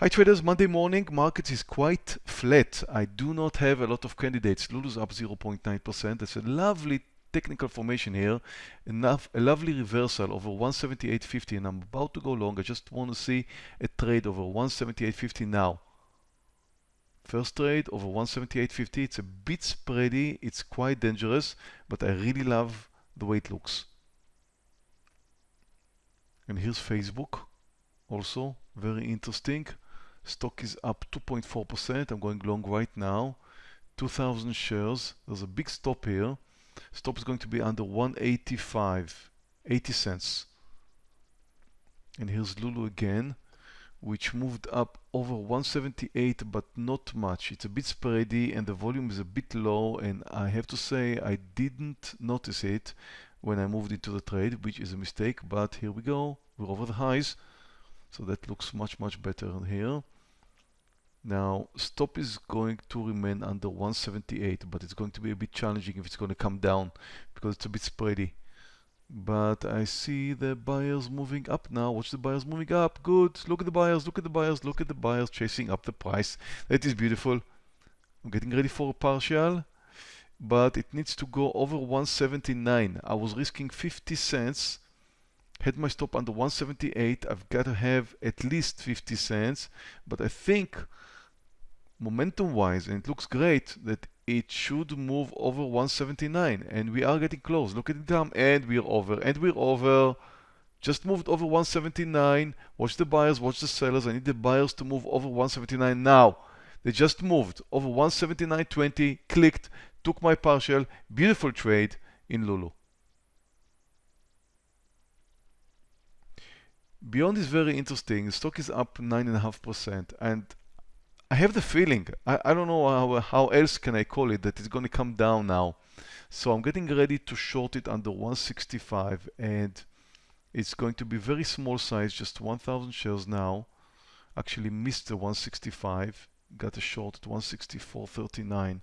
Hi traders, Monday morning market is quite flat. I do not have a lot of candidates. Lulu's up 0.9%. That's a lovely technical formation here. Enough, a lovely reversal over 178.50 and I'm about to go long. I just want to see a trade over 178.50 now. First trade over 178.50. It's a bit spready. It's quite dangerous, but I really love the way it looks. And here's Facebook also very interesting stock is up 2.4% I'm going long right now. 2000 shares. There's a big stop here. Stop is going to be under 185 80 cents. And here's Lulu again which moved up over 178 but not much. It's a bit spready and the volume is a bit low. And I have to say I didn't notice it when I moved into the trade which is a mistake but here we go. We're over the highs. So that looks much much better here now stop is going to remain under 178 but it's going to be a bit challenging if it's going to come down because it's a bit spready. But I see the buyers moving up now. Watch the buyers moving up. Good. Look at the buyers. Look at the buyers. Look at the buyers chasing up the price. That is beautiful. I'm getting ready for a partial but it needs to go over 179 I was risking 50 cents. Had my stop under 178 I've got to have at least 50 cents. But I think momentum wise and it looks great that it should move over 179 and we are getting close. Look at the time and we're over and we're over. Just moved over 179 watch the buyers watch the sellers. I need the buyers to move over 179 now. They just moved over 179.20 clicked took my partial. Beautiful trade in Lulu. Beyond is very interesting. The stock is up 9.5% and I have the feeling, I, I don't know how, how else can I call it, that it's going to come down now. So I'm getting ready to short it under 165 and it's going to be very small size, just 1,000 shares now. Actually missed the 165, got a short at 164.39.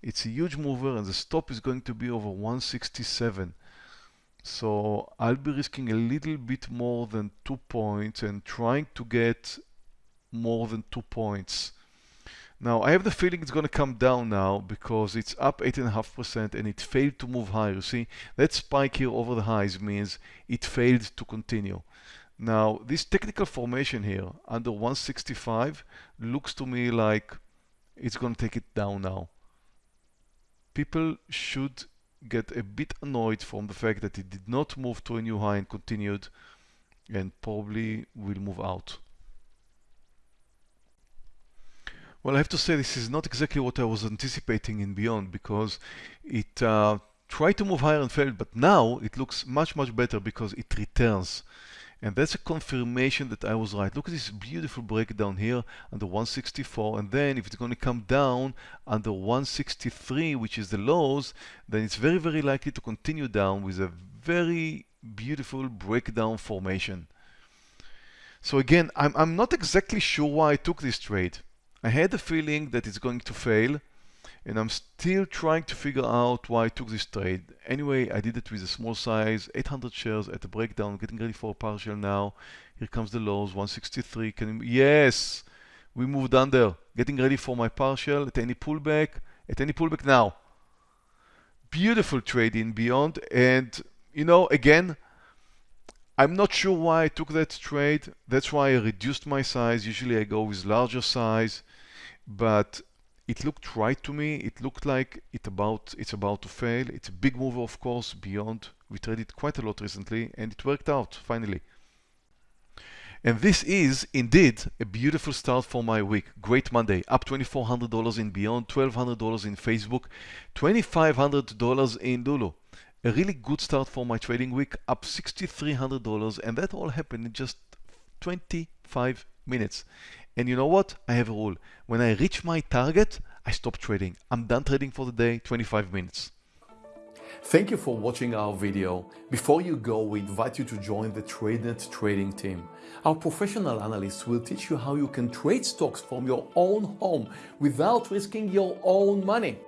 It's a huge mover and the stop is going to be over 167. So I'll be risking a little bit more than two points and trying to get more than two points. Now I have the feeling it's going to come down now because it's up 8.5% and it failed to move higher. You see that spike here over the highs means it failed to continue. Now this technical formation here under 165 looks to me like it's going to take it down now. People should get a bit annoyed from the fact that it did not move to a new high and continued and probably will move out. Well, I have to say this is not exactly what I was anticipating in Beyond because it uh, tried to move higher and failed, but now it looks much, much better because it returns. And that's a confirmation that I was right. Look at this beautiful breakdown here under 164. And then if it's going to come down under 163, which is the lows, then it's very, very likely to continue down with a very beautiful breakdown formation. So again, I'm, I'm not exactly sure why I took this trade. I had the feeling that it's going to fail and I'm still trying to figure out why I took this trade. Anyway, I did it with a small size, 800 shares at the breakdown, getting ready for a partial now. Here comes the lows, 163. Can yes, we moved under, getting ready for my partial at any pullback, at any pullback now. Beautiful trade in Beyond, and you know, again, I'm not sure why I took that trade. That's why I reduced my size. Usually I go with larger size, but it looked right to me. It looked like it about it's about to fail. It's a big move, of course, beyond. We traded quite a lot recently, and it worked out finally. And this is indeed a beautiful start for my week. Great Monday, up $2,400 in Beyond, $1,200 in Facebook, $2,500 in Lulu. A really good start for my trading week, up $6,300, and that all happened in just 25 minutes. And you know what? I have a rule. When I reach my target, I stop trading. I'm done trading for the day, 25 minutes. Thank you for watching our video. Before you go, we invite you to join the TradeNet trading team. Our professional analysts will teach you how you can trade stocks from your own home without risking your own money.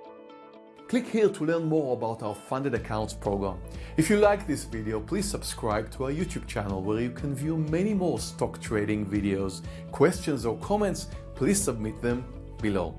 Click here to learn more about our funded accounts program. If you like this video, please subscribe to our YouTube channel where you can view many more stock trading videos. Questions or comments, please submit them below.